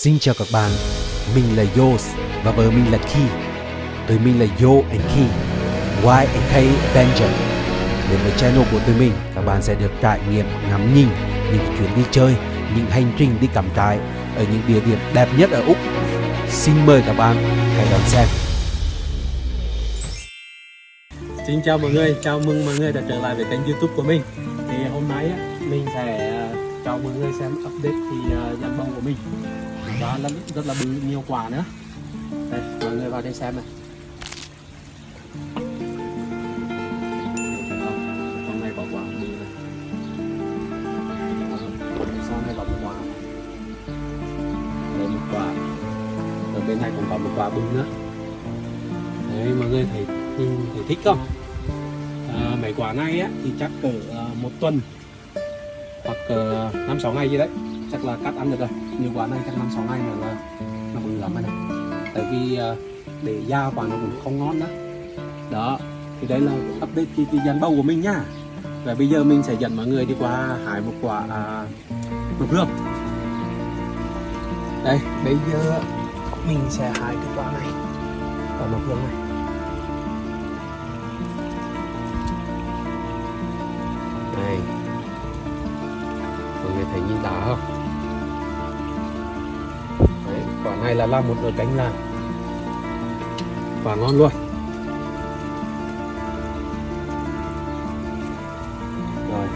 Xin chào các bạn, mình là Yos và vợ mình là Ki. Tụi mình là Yo and Ki, Y and K Avenger. Đến với channel của tụi mình, các bạn sẽ được trải nghiệm ngắm nhìn những chuyến đi chơi, những hành trình đi cắm trại ở những địa điểm đẹp nhất ở Úc. Xin mời các bạn hãy đón xem. Xin chào mọi người, chào mừng mọi người đã trở lại với kênh youtube của mình Thì hôm nay á, mình sẽ cho mọi người xem update thì ờ, dàn bông của mình. Và là rất là bự nhiều quả nữa. Đây, mọi người vào đây xem này. Thấy này có quả bự này. Sau này có một quả Đây một quả. Ở bên này cũng có một quả bự nữa. Đấy mọi người thấy nhìn thấy thích không? À, mấy quả này á thì chắc cỡ uh, một tuần hoặc uh, năm sáu ngày gì đấy chắc là cắt ăn được rồi. Nhiều quả này chắc năm sáu ngày mà là nó bự lắm rồi này. Tại vì ờ, để da quả nó cũng không ngon đó. Đó thì đây là update cái, cái dàn bầu của mình nhá và bây giờ mình sẽ dẫn mọi người đi qua hái một quả à, mực hương đây bây giờ mình sẽ hái cái quả này quả mực hương này. Đây thấy nhìn đá không đấy, quả này là làm một nửa cánh là quả ngon luôn. Rồi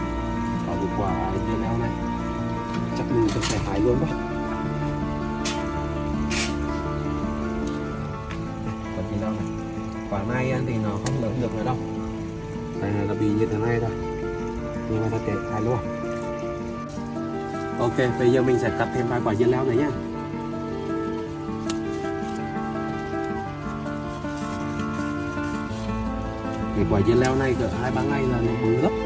có một quả dưa leo này. Chắc mình cũng phải hái luôn đó. Quả gì đâu này. Quả này thì nó không lớn được nữa đâu. Đây là bị như thế này thôi. Nhưng mà ta kể hái luôn ok, bây giờ mình sẽ cắt thêm vài quả dưa leo này nhé cái quả dưa leo này cỡ hai ba ngày là nó bự lắm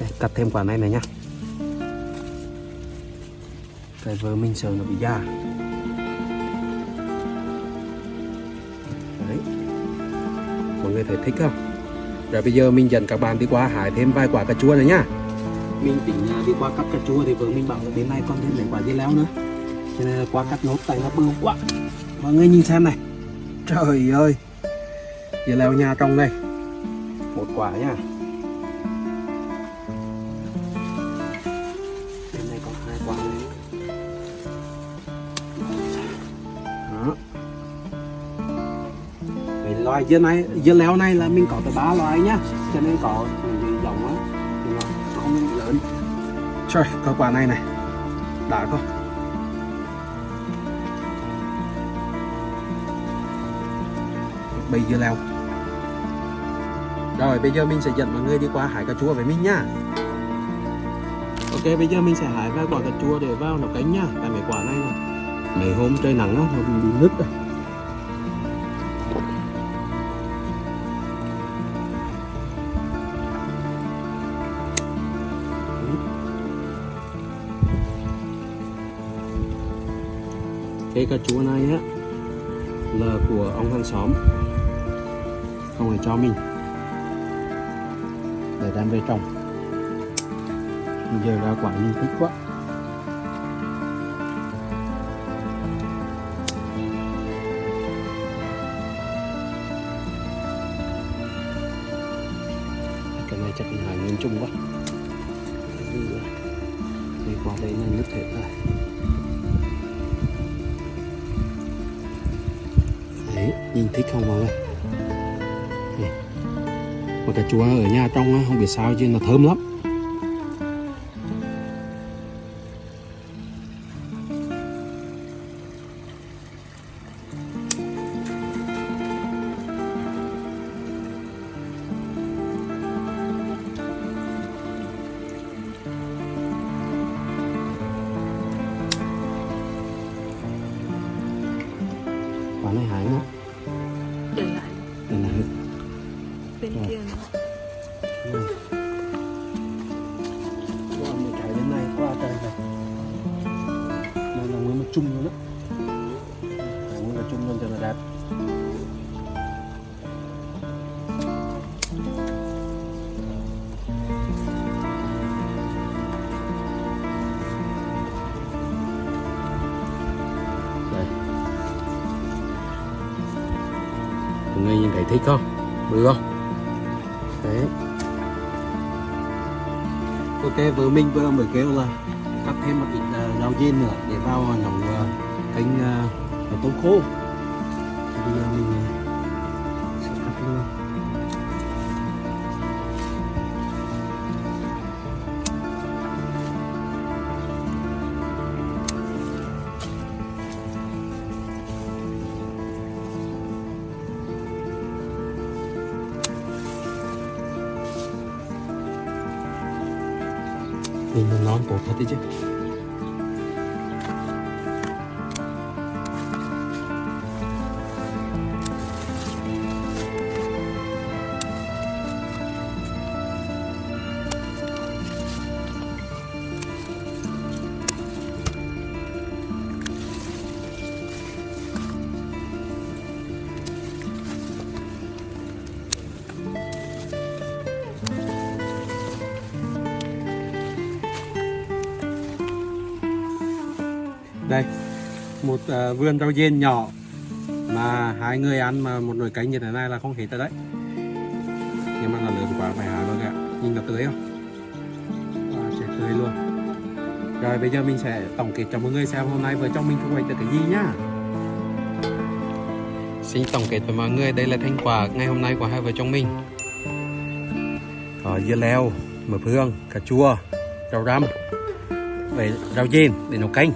Đây, cắt thêm quả này này nhá. Cái vợ mình sợ nó bị già. Đấy. Mọi người thấy thích không? Rồi bây giờ mình dẫn các bạn đi qua hái thêm vài quả cà chua này nhá. Mình tính đi qua cắt cà chua thì vợ mình bảo là đến nay còn thêm mấy quả dưa leo nữa. Cho nên là qua cắt nốt tại nó bự quá. Mọi người nhìn xem này. Trời ơi. Dưa leo nhà trong đây một quả nhá. Loại dưa này dưa leo này là mình có tới ba loài nhá. Cho nên có những cái giống á không lớn. Trời có quả này này. Đã không bây dưa leo. Rồi bây giờ mình sẽ dẫn mọi người đi qua hái cà chua với mình nhá. Ok bây giờ mình sẽ hái vài quả cà chua để vào nấu cánh nhá. Tại mấy quả này này mấy hôm trời nắng á, nó bị nứt rồi. Cái cà chua này á, là của ông hàng xóm. Ông ấy cho mình. Để đem về trồng. Giờ ra quả nhìn thích quá. Cái này chắc là nguyên trung quá. Đi qua đây là nứt thiệt rồi đấy nhìn thích không mọi người mà cà chua ở nhà trong á, không biết sao chứ nó thơm lắm. Này hái nữa để lại. Đây là bên kia nữa. qua một cái bên này qua cái này. Đây là nguyên một chung luôn Đấy, nguyên là chung luôn cho nó đẹp thấy thích không? Bự không? Đấy. Ok vừa mình vừa mới kêu là cắt thêm một ít uh, rau diên nữa để vào nấu uh, canh uh, tôm khô. Thì bây giờ mình sẽ cắt luôn nhìn nó ngon tốt thật đấy chứ đây. Một uh, vườn rau diên nhỏ mà hai người ăn mà một nồi canh như thế này là không hết rồi đấy. Nhưng mà là lớn quá phải hái luôn ạ nhìn nó tươi không? À, sẽ tươi luôn. Rồi bây giờ mình sẽ tổng kết cho mọi người xem hôm nay vợ chồng mình thu hoạch được cái gì nhá. Xin tổng kết với mọi người đây là thành quả ngày hôm nay của hai vợ chồng mình. Có dưa leo, mập hương, cà chua, rau răm về rau diên để nấu canh.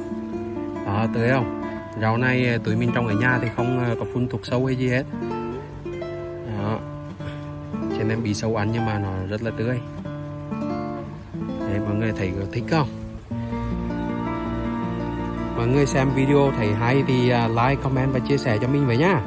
Ờ, à, tươi không? Rau này ờ, tụi mình trồng ở nhà thì không ờ, có phun thuốc sâu hay gì hết. Đó. Cho nên bị sâu ăn nhưng mà nó rất là tươi. Đấy mọi người thấy có thích không? Mọi người xem video thấy hay thì like comment và chia sẻ cho mình với nhá.